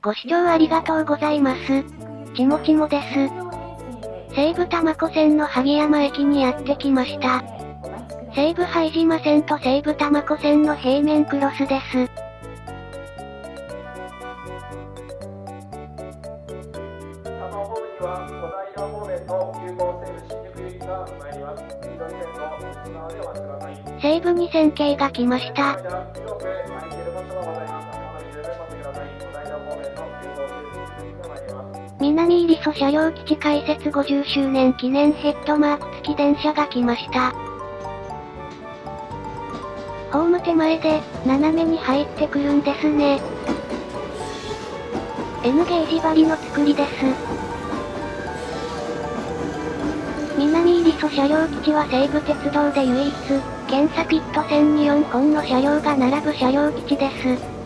ご視聴ありがとうございます。ちもちもです。西武多摩湖線の萩山駅にやってきました。西武拝島線と西武多摩湖線の平面クロスです。西武2000系が来ました。南入曽車両基地開設50周年記念ヘッドマーク付き電車が来ました。ホーム手前で、斜めに入ってくるんですね。N ゲージ張りの作りです。南入曽車両基地は西武鉄道で唯一、検査ピット線に4本の車両が並ぶ車両基地です。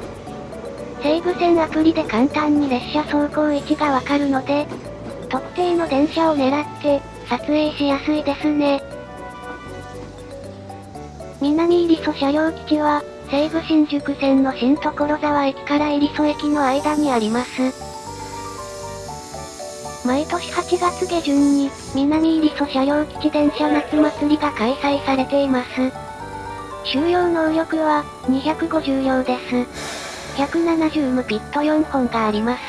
西武線アプリで簡単に列車走行位置がわかるので、特定の電車を狙って、撮影しやすいですね。南入曽車両基地は、西武新宿線の新所沢駅から入曽駅の間にあります。毎年8月下旬に、南入曽車両基地電車夏祭りが開催されています。収容能力は、250両です。170無ピット4本があります。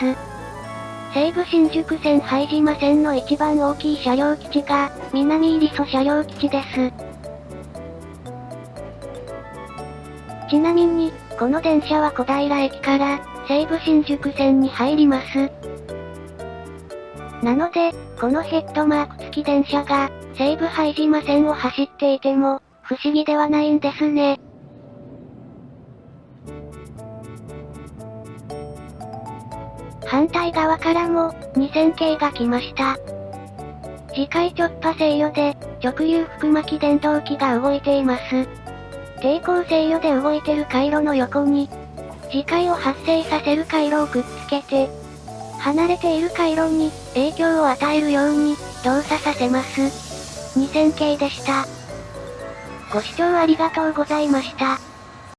西武新宿線拝島線の一番大きい車両基地が、南入曽車両基地です。ちなみに、この電車は小平駅から、西武新宿線に入ります。なので、このヘッドマーク付き電車が、西武拝島線を走っていても、不思議ではないんですね。反対側からも、2000系が来ました。次回直波制御で、直流腹巻電動機が動いています。抵抗制御で動いてる回路の横に、磁界を発生させる回路をくっつけて、離れている回路に影響を与えるように動作させます。2000系でした。ご視聴ありがとうございました。